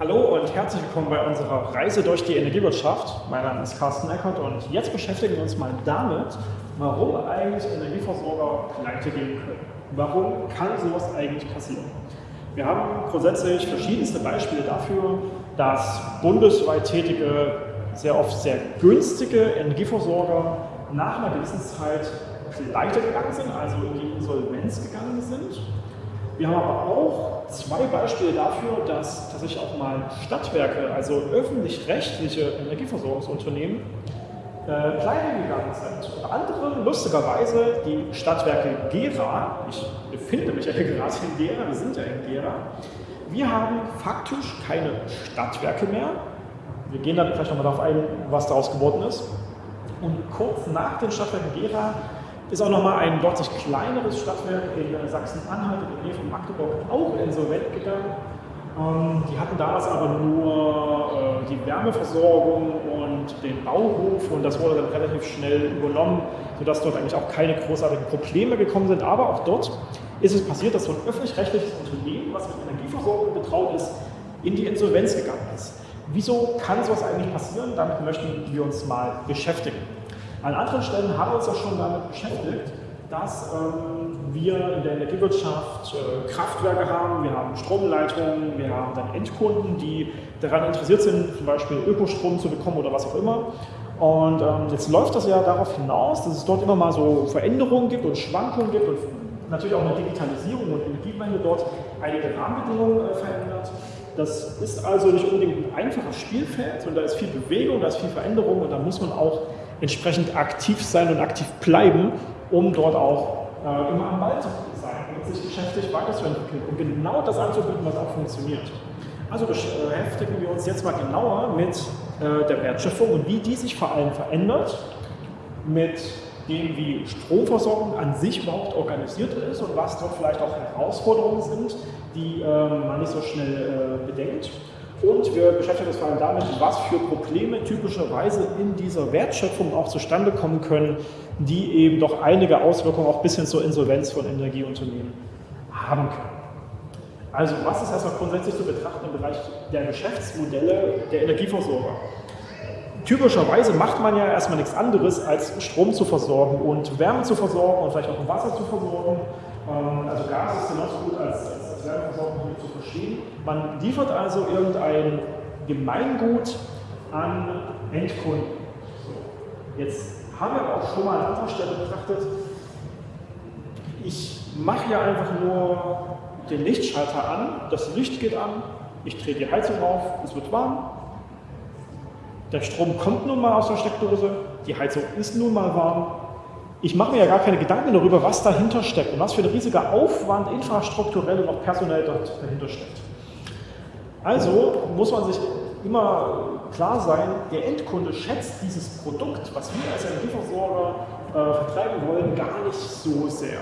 Hallo und herzlich willkommen bei unserer Reise durch die Energiewirtschaft. Mein Name ist Carsten Eckert und jetzt beschäftigen wir uns mal damit, warum eigentlich Energieversorger pleite gehen können. Warum kann sowas eigentlich passieren? Wir haben grundsätzlich verschiedenste Beispiele dafür, dass bundesweit tätige, sehr oft sehr günstige Energieversorger nach einer gewissen Zeit pleite gegangen sind, also in die Insolvenz gegangen sind. Wir haben aber auch zwei Beispiele dafür, dass tatsächlich auch mal Stadtwerke, also öffentlich-rechtliche Energieversorgungsunternehmen, äh, pleite gegangen sind. Unter anderem lustigerweise die Stadtwerke Gera. Ich befinde mich ja hier gerade in Gera, wir sind ja in Gera. Wir haben faktisch keine Stadtwerke mehr. Wir gehen dann vielleicht nochmal darauf ein, was daraus geworden ist. Und kurz nach den Stadtwerken Gera ist auch nochmal ein deutlich kleineres Stadtwerk in Sachsen-Anhalt, in der Nähe von Magdeburg, auch insolvent gegangen. Ähm, die hatten damals aber nur äh, die Wärmeversorgung und den Bauhof und das wurde dann relativ schnell übernommen, sodass dort eigentlich auch keine großartigen Probleme gekommen sind. Aber auch dort ist es passiert, dass so ein öffentlich-rechtliches Unternehmen, was mit Energieversorgung betraut ist, in die Insolvenz gegangen ist. Wieso kann sowas eigentlich passieren? Damit möchten wir uns mal beschäftigen. An anderen Stellen haben wir uns auch schon damit beschäftigt, dass ähm, wir in der Energiewirtschaft äh, Kraftwerke haben, wir haben Stromleitungen, wir haben dann Endkunden, die daran interessiert sind, zum Beispiel Ökostrom zu bekommen oder was auch immer. Und ähm, jetzt läuft das ja darauf hinaus, dass es dort immer mal so Veränderungen gibt und Schwankungen gibt und natürlich auch eine Digitalisierung und Energiewende dort einige Rahmenbedingungen äh, verändert. Das ist also nicht unbedingt ein einfaches Spielfeld und da ist viel Bewegung, da ist viel Veränderung und da muss man auch entsprechend aktiv sein und aktiv bleiben, um dort auch äh, immer am Ball zu sein und sich geschäftlich weiterzuentwickeln und genau das anzubieten, was auch funktioniert. Also beschäftigen wir uns jetzt mal genauer mit äh, der Wertschöpfung und wie die sich vor allem verändert, mit dem, wie Stromversorgung an sich überhaupt organisiert ist und was dort vielleicht auch Herausforderungen sind, die äh, man nicht so schnell äh, bedenkt. Und wir beschäftigen uns vor allem damit, was für Probleme typischerweise in dieser Wertschöpfung auch zustande kommen können, die eben doch einige Auswirkungen auch bis hin zur Insolvenz von Energieunternehmen haben können. Also was ist erstmal grundsätzlich zu betrachten im Bereich der Geschäftsmodelle der Energieversorger? Typischerweise macht man ja erstmal nichts anderes, als Strom zu versorgen und Wärme zu versorgen und vielleicht auch Wasser zu versorgen. Ähm, also Gas ist genauso gut als, als Wärmeversorgung zu verstehen. Man liefert also irgendein Gemeingut an Endkunden. Jetzt haben wir aber auch schon mal an anderer Stelle betrachtet, ich mache ja einfach nur den Lichtschalter an, das Licht geht an, ich drehe die Heizung auf, es wird warm, der Strom kommt nun mal aus der Steckdose, die Heizung ist nun mal warm. Ich mache mir ja gar keine Gedanken darüber, was dahinter steckt und was für ein riesiger Aufwand infrastrukturell und auch personell dahinter steckt. Also muss man sich immer klar sein, der Endkunde schätzt dieses Produkt, was wir als Energieversorger äh, vertreiben wollen, gar nicht so sehr.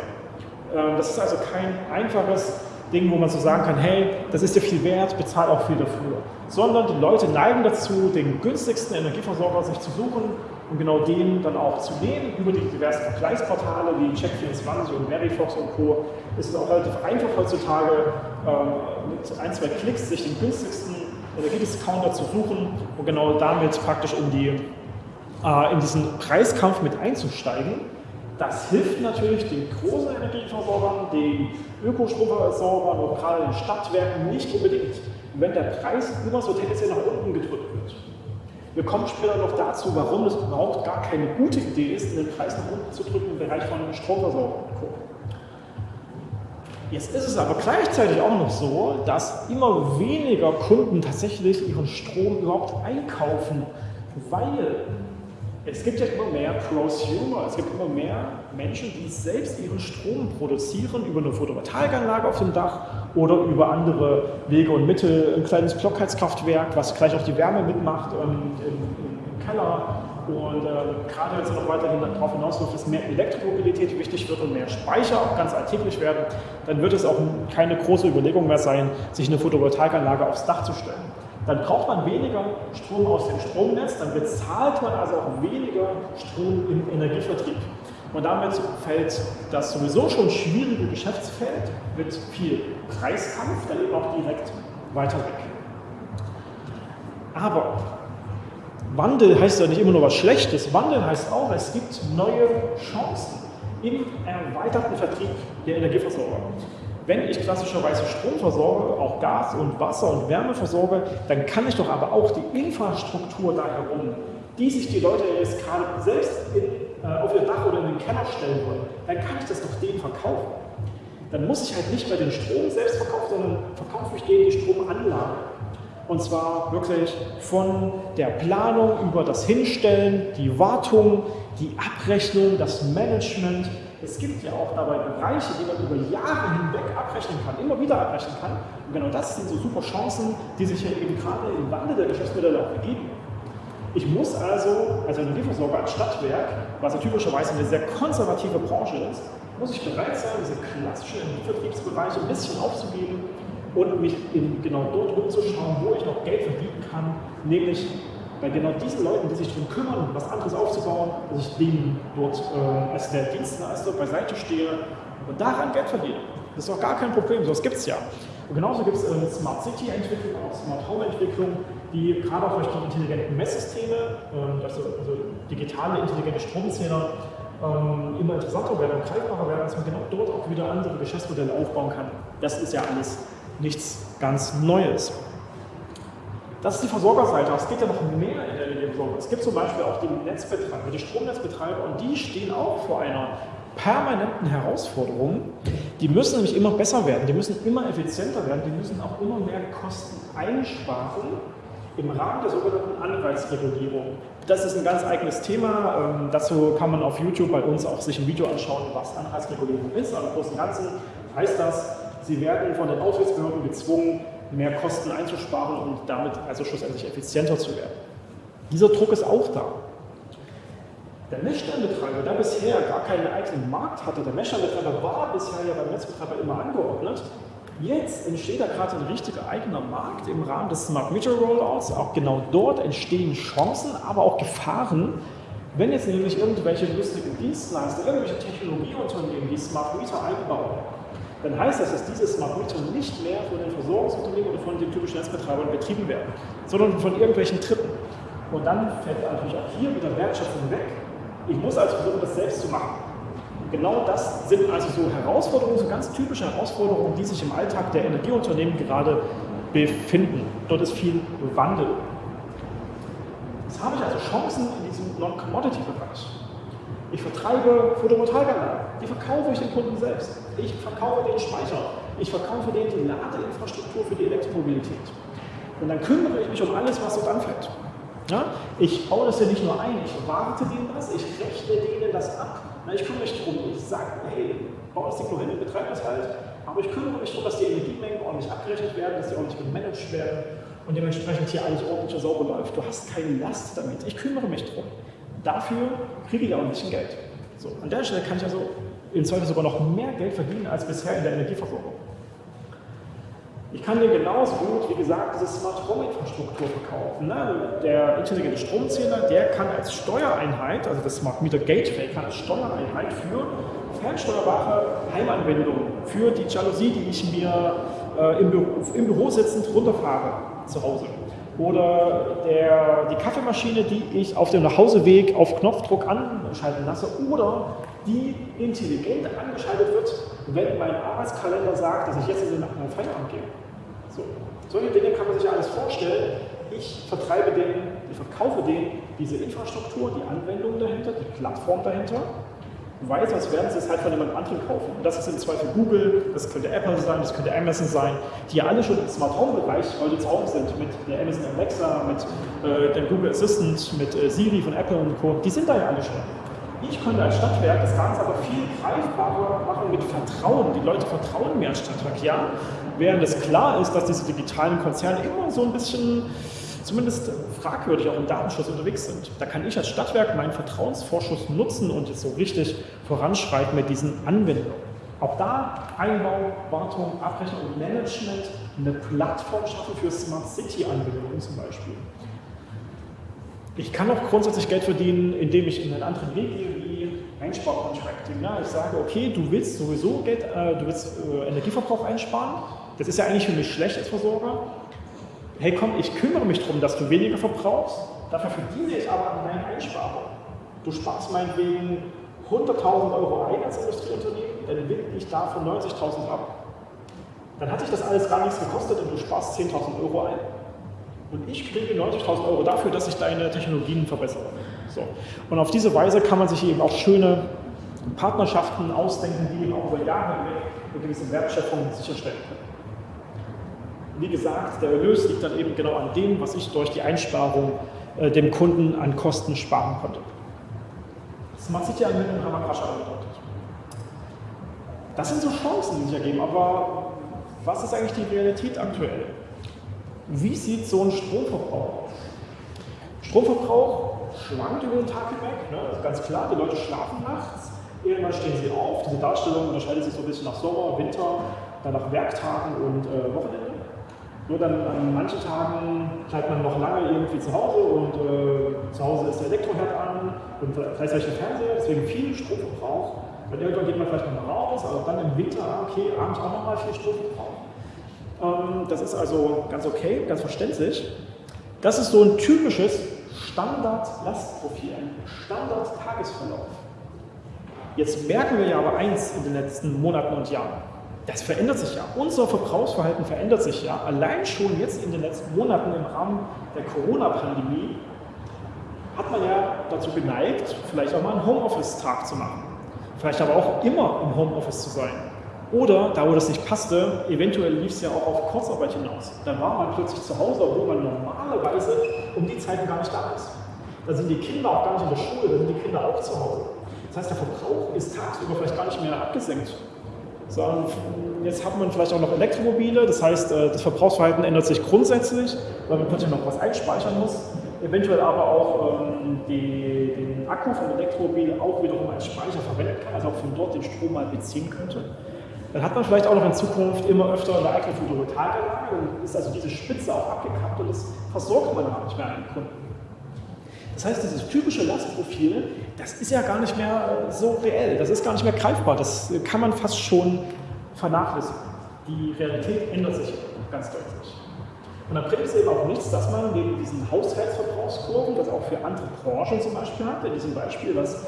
Ähm, das ist also kein einfaches Ding, wo man so sagen kann, hey, das ist dir viel wert, bezahl auch viel dafür. Sondern die Leute neigen dazu, den günstigsten Energieversorger sich zu suchen und genau den dann auch zu nehmen. Über die diversen Vergleichsportale wie Check24 und Verifox und Co. ist es auch relativ einfach heutzutage, ähm, mit ein, zwei Klicks sich den günstigsten Energiediscounter zu suchen und genau damit praktisch in, die, äh, in diesen Preiskampf mit einzusteigen. Das hilft natürlich den großen Energieversorgern, den Ökostromversorgern den Stadtwerken nicht unbedingt, wenn der Preis immer so tendenziell nach unten gedrückt wird. Wir kommen später noch dazu, warum es überhaupt gar keine gute Idee ist, den Preis nach unten zu drücken im Bereich von Stromversorgung. Jetzt ist es aber gleichzeitig auch noch so, dass immer weniger Kunden tatsächlich ihren Strom überhaupt einkaufen, weil es gibt ja immer mehr Prosumer, es gibt immer mehr Menschen, die selbst ihren Strom produzieren über eine Photovoltaikanlage auf dem Dach oder über andere Wege und Mittel, ein kleines Blockheizkraftwerk, was gleich auch die Wärme mitmacht ähm, im, im, Keller. Und äh, gerade es noch weiterhin darauf hinausläuft, dass mehr Elektromobilität wichtig wird und mehr Speicher auch ganz alltäglich werden, dann wird es auch keine große Überlegung mehr sein, sich eine Photovoltaikanlage aufs Dach zu stellen dann braucht man weniger Strom aus dem Stromnetz, dann bezahlt man also auch weniger Strom im Energievertrieb. Und damit fällt das sowieso schon schwierige Geschäftsfeld mit viel Preiskampf dann eben auch direkt weiter weg. Aber Wandel heißt ja nicht immer nur was Schlechtes. Wandel heißt auch, es gibt neue Chancen im erweiterten Vertrieb der Energieversorger. Wenn ich klassischerweise Strom versorge, auch Gas und Wasser und Wärme versorge, dann kann ich doch aber auch die Infrastruktur da herum, die sich die Leute jetzt gerade selbst in, äh, auf ihr Dach oder in den Keller stellen wollen, dann kann ich das doch denen verkaufen. Dann muss ich halt nicht mehr den Strom selbst verkaufen, sondern verkaufe ich denen die Stromanlage. Und zwar wirklich von der Planung über das Hinstellen, die Wartung, die Abrechnung, das Management. Es gibt ja auch dabei Bereiche, die man über Jahre hinweg abrechnen kann, immer wieder abrechnen kann. Und genau das sind so super Chancen, die sich ja eben gerade im Wandel der Geschäftsmodelle auch ergeben. Ich muss also als Energieversorger, als Stadtwerk, was ja typischerweise eine sehr konservative Branche ist, muss ich bereit sein, diese klassischen Energievertriebsbereiche ein bisschen aufzugeben und mich in, genau dort umzuschauen, wo ich noch Geld verdienen kann, nämlich bei genau diesen Leuten, die sich darum kümmern, was anderes aufzubauen, dass ich denen dort äh, als der Dienstleister beiseite stehe und daran Geld verdiene. Das ist doch gar kein Problem, sowas gibt es ja. Und genauso gibt es äh, Smart City Entwicklung, auch Smart Home Entwicklung, die gerade auch durch die intelligenten Messsysteme, äh, also, also digitale intelligente Stromzähler, ähm, immer interessanter werden und greifbarer werden, dass man genau dort auch wieder andere Geschäftsmodelle aufbauen kann. Das ist ja alles nichts ganz Neues. Das ist die Versorgerseite, es geht ja noch mehr in der Energieversorgung. Es gibt zum Beispiel auch die Netzbetreiber, die Stromnetzbetreiber und die stehen auch vor einer permanenten Herausforderung. Die müssen nämlich immer besser werden, die müssen immer effizienter werden, die müssen auch immer mehr Kosten einsparen im Rahmen der sogenannten Anreizregulierung. Das ist ein ganz eigenes Thema. Ähm, dazu kann man auf YouTube bei uns auch sich ein Video anschauen, was Anreizregulierung ist. Aber im Großen und Ganzen heißt das, Sie werden von den Aufsichtsbehörden gezwungen, mehr Kosten einzusparen und damit also schlussendlich effizienter zu werden. Dieser Druck ist auch da. Der Messstellenbetreiber, der bisher gar keinen eigenen Markt hatte, der Messstellenbetreiber war bisher ja beim Netzbetreiber immer angeordnet, Jetzt entsteht da gerade ein richtiger eigener Markt im Rahmen des Smart Meter Rollouts. Auch genau dort entstehen Chancen, aber auch Gefahren, wenn jetzt nämlich irgendwelche lustigen Dienstleister, irgendwelche Technologieunternehmen die Smart Meter einbauen dann heißt das, dass diese Smart Meter nicht mehr von den Versorgungsunternehmen oder von den typischen Netzbetreibern betrieben werden, sondern von irgendwelchen Dritten. Und dann fällt natürlich auch hier wieder Wertschöpfung weg. Ich muss also versuchen, das selbst zu machen. Genau das sind also so Herausforderungen, so ganz typische Herausforderungen, die sich im Alltag der Energieunternehmen gerade befinden. Dort ist viel Wandel. Jetzt habe ich also Chancen in diesem Non-Commodity-Bereich. Ich vertreibe Photovoltaikanlagen, die verkaufe ich den Kunden selbst. Ich verkaufe den Speicher, ich verkaufe denen die Ladeinfrastruktur für die Elektromobilität. Und dann kümmere ich mich um alles, was dort anfällt. Ja? Ich baue das ja nicht nur ein, ich warte denen das, ich rechne denen das ab. Na, ich kümmere mich darum, ich sage, hey, baue das Ding hin, betreibe das halt, aber ich kümmere mich darum, dass die Energiemengen ordentlich abgerechnet werden, dass die ordentlich gemanagt werden und dementsprechend hier alles ordentlich sauber läuft. Du hast keine Last damit, ich kümmere mich darum. Dafür kriege ich auch ein bisschen Geld. So, an der Stelle kann ich also im Zweifel sogar noch mehr Geld verdienen als bisher in der Energieversorgung. Ich kann dir genauso gut, wie gesagt, diese Smart Home Infrastruktur verkaufen. Ne? Der intelligente Stromzähler, der kann als Steuereinheit, also das Smart Meter Gateway, kann als Steuereinheit für fernsteuerbare Heimanwendungen, für die Jalousie, die ich mir äh, im, Büro, im Büro sitzend runterfahre zu Hause, oder der, die Kaffeemaschine, die ich auf dem Nachhauseweg auf Knopfdruck anschalten lasse oder die intelligent angeschaltet wird, wenn mein Arbeitskalender sagt, dass ich jetzt in den Feierabend gehe. So. Solche Dinge kann man sich alles vorstellen. Ich vertreibe denen, ich verkaufe denen diese Infrastruktur, die Anwendung dahinter, die Plattform dahinter weiß, als werden sie es halt von jemand anderem kaufen. Und das ist im Zweifel Google, das könnte Apple sein, das könnte Amazon sein, die alle schon im Smart Home Bereich heute zu Hause sind, mit der Amazon Alexa, mit äh, dem Google Assistant, mit äh, Siri von Apple und Co. Die sind da ja alle schon. Ich könnte als Stadtwerk das Ganze aber viel greifbarer machen mit Vertrauen. Die Leute vertrauen mir als Stadtwerk, ja. Während es klar ist, dass diese digitalen Konzerne immer so ein bisschen zumindest fragwürdig auch im Datenschutz unterwegs sind. Da kann ich als Stadtwerk meinen Vertrauensvorschuss nutzen und jetzt so richtig voranschreiten mit diesen Anwendungen. Auch da Einbau, Wartung, Abrechnung und Management eine Plattform schaffen für Smart City-Anwendungen zum Beispiel. Ich kann auch grundsätzlich Geld verdienen, indem ich in einen anderen Weg gehe, wie Einsparcontracting. Ja, ich sage, okay, du willst sowieso Geld, äh, du willst äh, Energieverbrauch einsparen. Das ist ja eigentlich für mich schlecht als Versorger. Hey komm, ich kümmere mich darum, dass du weniger verbrauchst, dafür verdiene ich aber an deinen Einsparungen. Du sparst meinetwegen 100.000 Euro ein als Industrieunternehmen, dann winde ich davon 90.000 ab. Dann hat sich das alles gar nichts gekostet und du sparst 10.000 Euro ein. Und ich kriege 90.000 Euro dafür, dass ich deine Technologien verbessere. So. Und auf diese Weise kann man sich eben auch schöne Partnerschaften ausdenken, die eben auch über Jahre eine gewisse Wertschöpfung sicherstellen können. Wie gesagt, der Erlös liegt dann eben genau an dem, was ich durch die Einsparung äh, dem Kunden an Kosten sparen konnte. Das macht sich ja mit dem Ramakascha deutlich. Das sind so Chancen, die sich ergeben, aber was ist eigentlich die Realität aktuell? Wie sieht so ein Stromverbrauch aus? Stromverbrauch schwankt über den Tag hinweg, ne? ist ganz klar, die Leute schlafen nachts, irgendwann stehen sie auf. Diese Darstellung unterscheidet sich so ein bisschen nach Sommer, Winter, dann nach Werktagen und äh, Wochenende. Nur dann an manchen Tagen bleibt man noch lange irgendwie zu Hause und äh, zu Hause ist der Elektroherd an und gleichzeitig der Fernseher, deswegen viel Stromverbrauch. Dann irgendwann geht man vielleicht noch mal raus, aber dann im Winter, okay, abends auch nochmal viel Stromverbrauch. Ähm, das ist also ganz okay, ganz verständlich. Das ist so ein typisches Standard-Lastprofil, ein Standard-Tagesverlauf. Jetzt merken wir ja aber eins in den letzten Monaten und Jahren. Das verändert sich ja. Unser Verbrauchsverhalten verändert sich ja. Allein schon jetzt in den letzten Monaten im Rahmen der Corona-Pandemie hat man ja dazu geneigt, vielleicht auch mal einen Homeoffice-Tag zu machen. Vielleicht aber auch immer im Homeoffice zu sein. Oder, da wo das nicht passte, eventuell lief es ja auch auf Kurzarbeit hinaus. Dann war man plötzlich zu Hause, wo man normalerweise um die Zeiten gar nicht da ist. Da sind die Kinder auch gar nicht in der Schule, da sind die Kinder auch zu Hause. Das heißt, der Verbrauch ist tagsüber vielleicht gar nicht mehr abgesenkt. Sondern jetzt hat man vielleicht auch noch Elektromobile, das heißt, äh, das Verbrauchsverhalten ändert sich grundsätzlich, weil man plötzlich noch was einspeichern muss. Eventuell aber auch ähm, die, den Akku vom Elektromobil auch wiederum als Speicher verwenden kann, also auch von dort den Strom mal beziehen könnte. Dann hat man vielleicht auch noch in Zukunft immer öfter eine eigene Photovoltaikanlage und ist also diese Spitze auch abgekappt und das versorgt man gar nicht mehr an den Kunden. Das heißt, dieses typische Lastprofil, das ist ja gar nicht mehr so reell, das ist gar nicht mehr greifbar, das kann man fast schon vernachlässigen. Die Realität ändert sich ganz deutlich. Und dann bringt es eben auch nichts, dass man neben diesen Haushaltsverbrauchskurven, das auch für andere Branchen zum Beispiel hat, in diesem Beispiel, was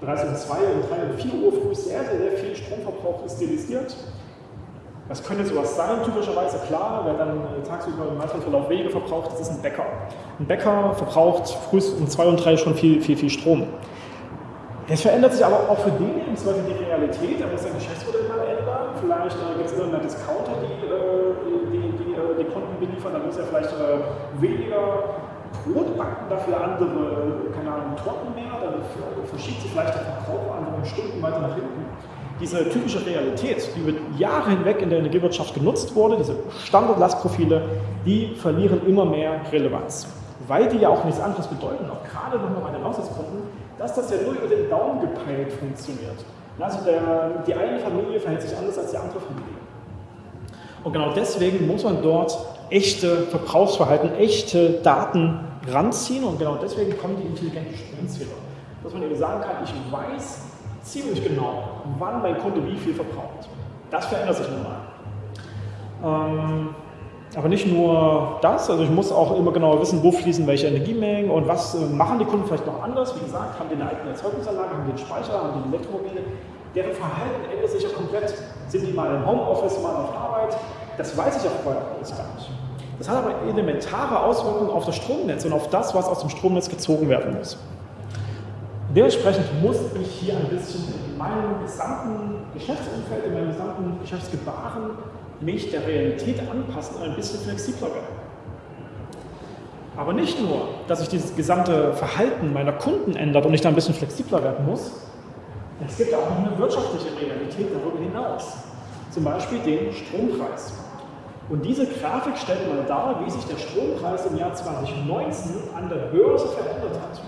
bereits um 2 und 3 und 4 Uhr früh sehr, sehr, sehr viel Stromverbrauch ist stilisiert, was könnte sowas sein? Typischerweise klar, wer dann äh, tagsüber im Verlauf weniger verbraucht, das ist ein Bäcker. Ein Bäcker verbraucht früh um 2 und 3 schon viel, viel, viel Strom. Das verändert sich aber auch für den im Zweifel die Realität, er muss sein Geschäftsmodell mal ändern. Vielleicht äh, gibt es irgendeinen Discounter, die, äh, die, die, äh, die Kunden beliefern, dann muss er vielleicht äh, weniger Brot backen, dafür andere, äh, keine Ahnung, Torten mehr, dann verschiebt sich vielleicht der Verbrauch andere Stunden weiter nach hinten diese typische Realität, die über Jahre hinweg in der Energiewirtschaft genutzt wurde, diese Standardlastprofile, die verlieren immer mehr Relevanz. Weil die ja auch nichts anderes bedeuten, auch gerade nochmal bei den Haushaltskunden, dass das ja nur über den Daumen gepeilt funktioniert. Also der, die eine Familie verhält sich anders als die andere Familie. Und genau deswegen muss man dort echte Verbrauchsverhalten, echte Daten ranziehen und genau deswegen kommen die intelligenten Stromzähler. Dass man eben sagen kann, ich weiß, ziemlich genau, wann mein Kunde wie viel verbraucht. Das verändert sich nun mal. Ähm, aber nicht nur das, also ich muss auch immer genauer wissen, wo fließen welche Energiemengen und was äh, machen die Kunden vielleicht noch anders. Wie gesagt, haben die eine eigene Erzeugungsanlage, haben einen Speicher, haben die Elektromobile. Deren Verhalten ändert sich ja komplett. Sind die mal im Homeoffice, mal auf Arbeit? Das weiß ich ja vorher alles gar nicht. Das hat aber elementare Auswirkungen auf das Stromnetz und auf das, was aus dem Stromnetz gezogen werden muss. Dementsprechend muss ich hier ein bisschen in meinem gesamten Geschäftsumfeld, in meinem gesamten Geschäftsgebaren mich der Realität anpassen und ein bisschen flexibler werden. Aber nicht nur, dass sich dieses gesamte Verhalten meiner Kunden ändert und ich da ein bisschen flexibler werden muss, es gibt auch eine wirtschaftliche Realität darüber hinaus. Zum Beispiel den Strompreis. Und diese Grafik stellt mal dar, wie sich der Strompreis im Jahr 2019 an der Börse verändert hat.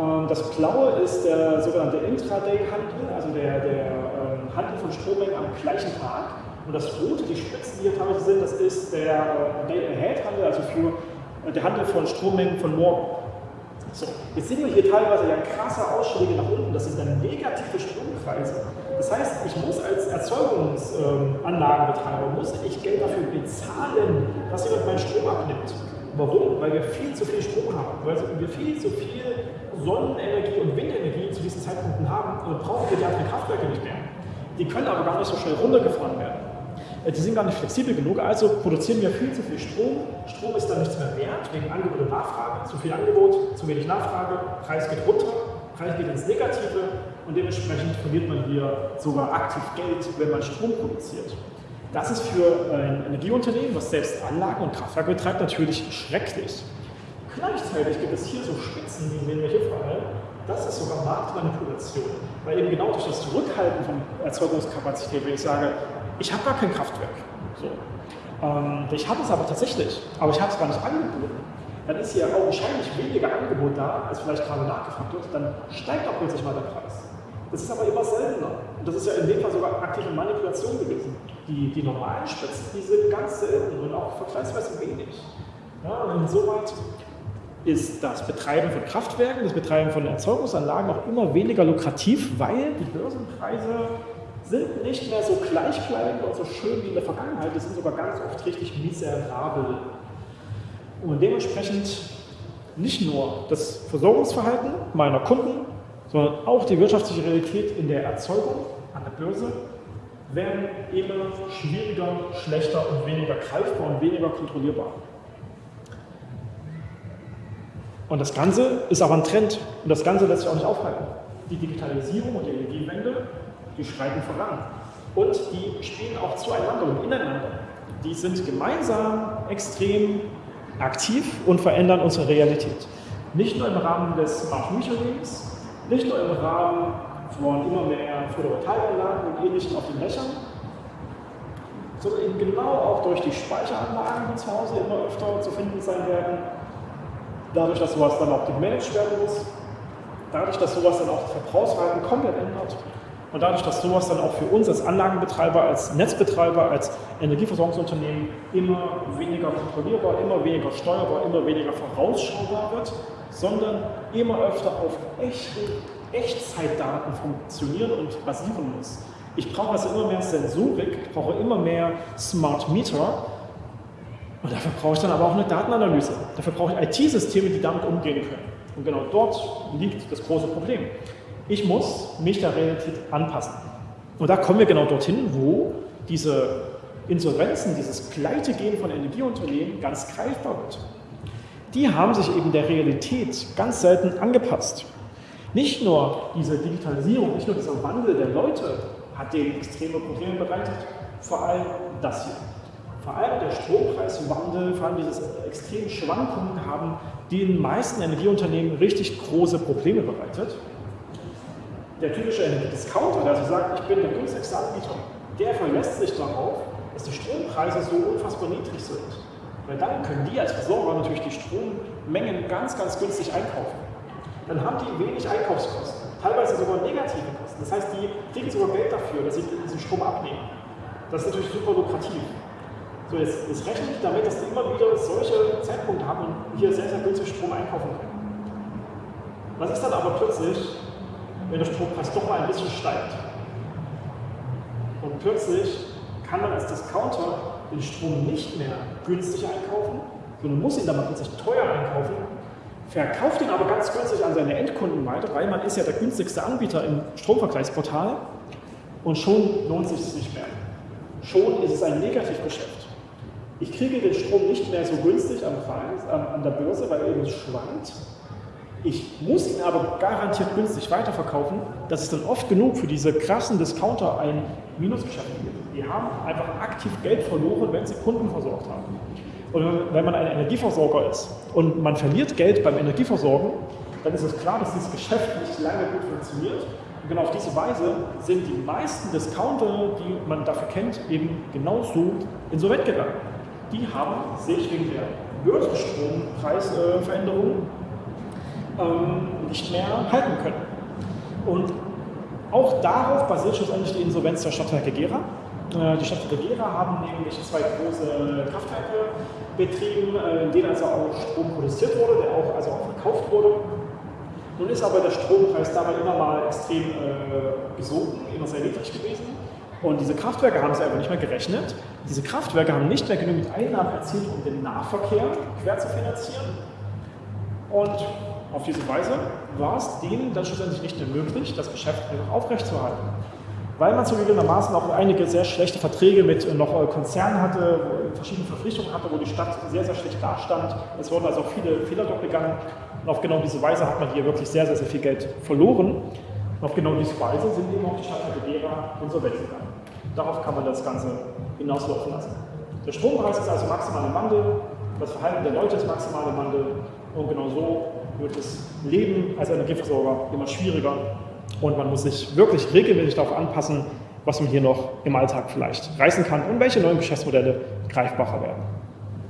Ähm, das Blaue ist der sogenannte Intraday-Handel, also der, der ähm, Handel von Strommengen am gleichen Tag. Und das Rote, die Spitzen, die hier teilweise sind, das ist der äh, Day-Ahead-Handel, also für äh, der Handel von Strommengen von morgen. So, jetzt sehen wir hier teilweise ja krasse Ausschläge nach unten, das sind dann negative Strompreise. Das heißt, ich muss als Erzeugungsanlagenbetreiber, muss ich Geld dafür bezahlen, dass jemand meinen Strom abnimmt. Warum? Weil wir viel zu viel Strom haben, weil wir viel zu viel Sonnenenergie und Windenergie zu diesen Zeitpunkten haben und brauchen wir die anderen Kraftwerke nicht mehr. Die können aber gar nicht so schnell runtergefahren werden. Äh, die sind gar nicht flexibel genug, also produzieren wir viel zu viel Strom. Strom ist dann nichts mehr wert, wegen Angebot und Nachfrage. Zu viel Angebot, zu wenig Nachfrage, Preis geht runter, Preis geht ins Negative und dementsprechend verliert man hier sogar aktiv Geld, wenn man Strom produziert. Das ist für ein Energieunternehmen, was selbst Anlagen und Kraftwerke betreibt, natürlich schrecklich. Gleichzeitig gibt es hier so Spitzen, die sehen wir hier vor allem, das ist sogar Marktmanipulation. Weil eben genau durch das Zurückhalten von Erzeugungskapazität, wenn ich sage, ich habe gar kein Kraftwerk. So. Ähm, ich habe es aber tatsächlich, aber ich habe es gar nicht angeboten. Dann ist hier augenscheinlich weniger Angebot da, als vielleicht gerade nachgefragt wird, dann steigt auch plötzlich mal der Preis. Das ist aber immer seltener. Und das ist ja in dem Fall sogar aktive Manipulation gewesen. Die, die normalen Spitzen, die sind ganz selten und auch vergleichsweise wenig. Ja, und insoweit ist das Betreiben von Kraftwerken, das Betreiben von Erzeugungsanlagen auch immer weniger lukrativ, weil die Börsenpreise sind nicht mehr so gleichbleibend und so schön wie in der Vergangenheit, die sind sogar ganz oft richtig miserabel. Und dementsprechend nicht nur das Versorgungsverhalten meiner Kunden, sondern auch die wirtschaftliche Realität in der Erzeugung an der Börse werden immer schwieriger, schlechter und weniger greifbar und weniger kontrollierbar. Und das Ganze ist aber ein Trend und das Ganze lässt sich auch nicht aufhalten. Die Digitalisierung und die Energiewende die schreiten voran. Und die spielen auch zueinander und ineinander. Die sind gemeinsam extrem aktiv und verändern unsere Realität. Nicht nur im Rahmen des Smart Metering-Lebens, nicht nur im Rahmen von immer mehr Photovoltaikanlagen und ähnlichen auf den Dächern, sondern eben genau auch durch die Speicheranlagen, die zu Hause immer öfter zu finden sein werden, dadurch, dass sowas dann auch gemanagt werden muss, dadurch, dass sowas dann auch das Verbrauchsverhalten komplett ändert und dadurch, dass sowas dann auch für uns als Anlagenbetreiber, als Netzbetreiber, als Energieversorgungsunternehmen immer weniger kontrollierbar, immer weniger steuerbar, immer weniger vorausschaubar wird, sondern immer öfter auf echte Echtzeitdaten funktionieren und basieren muss. Ich brauche also immer mehr Sensorik, ich brauche immer mehr Smart Meter und dafür brauche ich dann aber auch eine Datenanalyse. Dafür brauche ich IT-Systeme, die damit umgehen können. Und genau dort liegt das große Problem. Ich muss mich der Realität anpassen. Und da kommen wir genau dorthin, wo diese Insolvenzen, dieses Pleitegehen von Energieunternehmen ganz greifbar wird. Die haben sich eben der Realität ganz selten angepasst. Nicht nur diese Digitalisierung, nicht nur dieser Wandel der Leute hat denen extreme Probleme bereitet, vor allem das hier. Vor allem der Strompreiswandel, vor allem diese extremen Schwankungen haben den meisten Energieunternehmen richtig große Probleme bereitet der typische Energiediscounter, der also sagt, ich bin der günstigste Anbieter, der verlässt sich darauf, dass die Strompreise so unfassbar niedrig sind. Weil dann können die als Versorger natürlich die Strommengen ganz, ganz günstig einkaufen. Dann haben die wenig Einkaufskosten, teilweise sogar negative Kosten. Das heißt, die kriegen sogar Geld dafür, dass sie diesen Strom abnehmen. Das ist natürlich super lukrativ. So, jetzt, jetzt rechne ich damit, dass die immer wieder solche Zeitpunkte haben und hier sehr, sehr günstig Strom einkaufen können. Was ist dann aber plötzlich, wenn der Strompreis doch mal ein bisschen steigt. Und plötzlich kann man als Discounter den Strom nicht mehr günstig einkaufen, sondern muss ihn dann mal plötzlich teuer einkaufen, verkauft ihn aber ganz günstig an seine Endkunden weiter, weil man ist ja der günstigste Anbieter im Stromvergleichsportal und schon lohnt sich es nicht mehr. Schon ist es ein Negativgeschäft. Ich kriege den Strom nicht mehr so günstig am Preis, an der Börse, weil er eben schwankt, ich muss ihn aber garantiert günstig weiterverkaufen. Das ist dann oft genug für diese krassen Discounter ein Minusgeschäft gibt. Die haben einfach aktiv Geld verloren, wenn sie Kunden versorgt haben. Und wenn man ein Energieversorger ist und man verliert Geld beim Energieversorgen, dann ist es klar, dass dieses Geschäft nicht lange gut funktioniert. Und genau auf diese Weise sind die meisten Discounter, die man dafür kennt, eben genauso insolvent gegangen. Die haben sich wegen der Börsenstrompreisveränderungen ähm, nicht mehr halten können. Und auch darauf basiert schlussendlich die Insolvenz der Stadtwerke Gera. Äh, die Stadtwerke Gera haben nämlich zwei große Kraftwerke betrieben, äh, in denen also auch Strom produziert wurde, der auch, also auch verkauft wurde. Nun ist aber der Strompreis dabei immer mal extrem äh, gesunken, immer sehr niedrig gewesen. Und diese Kraftwerke haben sie einfach nicht mehr gerechnet. Diese Kraftwerke haben nicht mehr genügend Einnahmen erzielt, um den Nahverkehr quer zu finanzieren. Und auf diese Weise war es denen dann schlussendlich nicht mehr möglich, das Geschäft einfach aufrechtzuerhalten. Weil man zugegebenermaßen auch einige sehr schlechte Verträge mit noch äh, Konzernen hatte, verschiedene Verpflichtungen hatte, wo die Stadt sehr, sehr schlecht dastand. Es wurden also auch viele Fehler dort begangen. Und auf genau diese Weise hat man hier wirklich sehr, sehr, sehr viel Geld verloren. Und auf genau diese Weise sind eben auch die Stadtwerke Gera insolvent gegangen. Darauf kann man das Ganze hinauslaufen lassen. Der Strompreis ist also maximal im Wandel, das Verhalten der Leute ist maximal im Wandel und genau so wird das Leben als Energieversorger immer schwieriger und man muss sich wirklich regelmäßig darauf anpassen, was man hier noch im Alltag vielleicht reißen kann und welche neuen Geschäftsmodelle greifbarer werden.